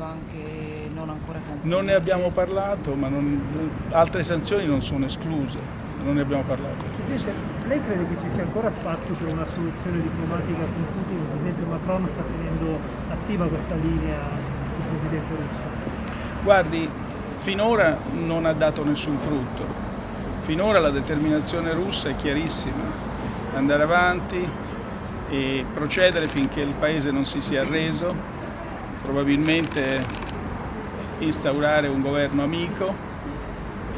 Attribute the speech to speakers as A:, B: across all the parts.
A: banche non ancora sanzionate?
B: Non ne abbiamo parlato, ma non, altre sanzioni non sono escluse, non ne abbiamo parlato.
C: Presidente, lei crede che ci sia ancora spazio per una soluzione diplomatica con Putin? Ad esempio Macron sta tenendo attiva questa linea il Presidente russo.
B: Guardi, finora non ha dato nessun frutto. Finora la determinazione russa è chiarissima, andare avanti e procedere finché il paese non si sia arreso, probabilmente instaurare un governo amico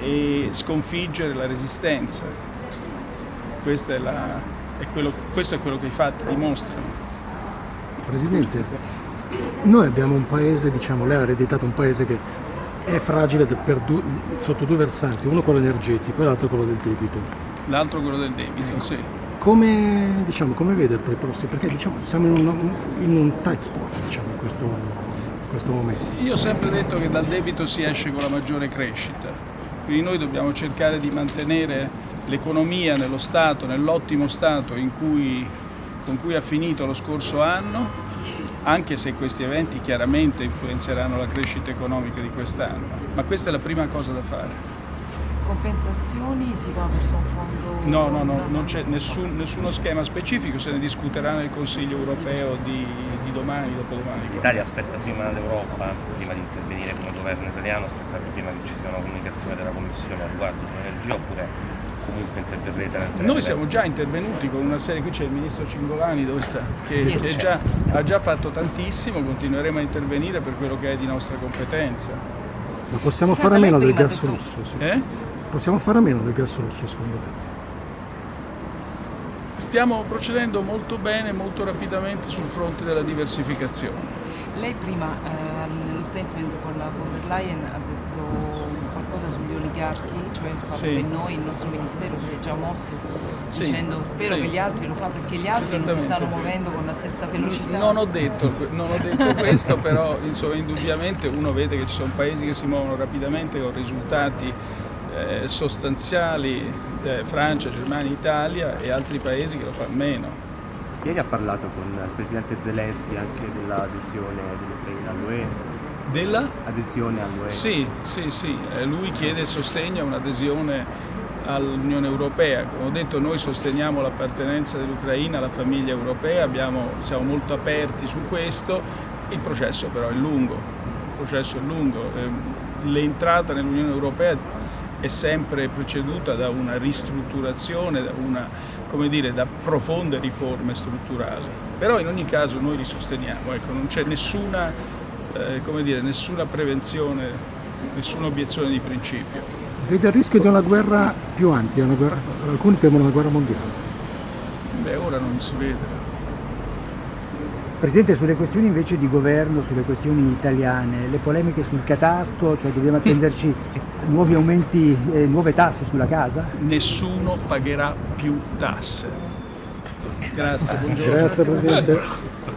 B: e sconfiggere la resistenza. Questo è, la, è, quello, questo è quello che i fatti dimostrano.
D: Presidente, noi abbiamo un paese, diciamo, lei ha ereditato un paese che è fragile due, sotto due versanti, uno quello energetico e l'altro quello del debito.
B: L'altro quello del debito, sì.
D: Come, diciamo, come vede per i prossimi? Perché diciamo, siamo in un, in un tight spot diciamo, in, questo, in questo momento.
B: Io ho sempre detto che dal debito si esce con la maggiore crescita, quindi noi dobbiamo cercare di mantenere l'economia nello stato, nell'ottimo stato cui, con cui ha finito lo scorso anno anche se questi eventi chiaramente influenzeranno la crescita economica di quest'anno, ma questa è la prima cosa da fare.
A: Compensazioni si va verso un fondo?
B: No, no, no, non c'è nessun, nessuno schema specifico, se ne discuterà nel Consiglio europeo di, di domani, dopodomani.
E: L'Italia aspetta prima l'Europa, prima di intervenire come governo italiano, aspetta prima che ci sia una comunicazione della Commissione a riguardo di energia oppure comunque interverrete nel
B: Noi siamo già intervenuti con una serie, qui c'è il ministro Cingolani dove sta, che, che già, ha già fatto tantissimo, continueremo a intervenire per quello che è di nostra competenza.
D: Ma possiamo fare a meno del gas rosso? Sì.
B: Eh?
D: Possiamo fare a meno del gas rosso secondo me?
B: Stiamo procedendo molto bene, molto rapidamente sul fronte della diversificazione.
A: Lei prima eh, nello statement con la von der Leyen ha detto qualcosa sugli oligarchi, cioè il fatto sì. che noi, il nostro ministero si è già mosso sì. dicendo spero sì. che gli altri lo facciano perché gli altri non si stanno muovendo con la stessa velocità.
B: Non ho detto, non ho detto questo, però insomma, indubbiamente uno vede che ci sono paesi che si muovono rapidamente con risultati eh, sostanziali, eh, Francia, Germania, Italia e altri paesi che lo fanno meno.
F: Ieri ha parlato con il presidente Zelensky anche dell'adesione dell'Ucraina all'UE
B: della?
F: Adesione all'UE.
B: Sì, sì, sì, eh, lui chiede sostegno a un'adesione all'Unione Europea. Come ho detto noi sosteniamo l'appartenenza dell'Ucraina alla famiglia europea, abbiamo, siamo molto aperti su questo, il processo però è lungo, il processo è lungo. Eh, l'entrata nell'Unione Europea è sempre preceduta da una ristrutturazione, da, una, dire, da profonde riforme strutturali. Però in ogni caso noi li sosteniamo, ecco, non c'è nessuna eh, dire, nessuna prevenzione, nessuna obiezione di principio.
D: Vede il rischio di una guerra più ampia, guerra, alcuni temono una guerra mondiale.
B: Beh, ora non si vede.
G: Presidente, sulle questioni invece di governo, sulle questioni italiane, le polemiche sul catasto, cioè dobbiamo attenderci nuovi aumenti, eh, nuove tasse sulla casa?
B: Nessuno pagherà più tasse. Grazie,
D: Grazie Presidente.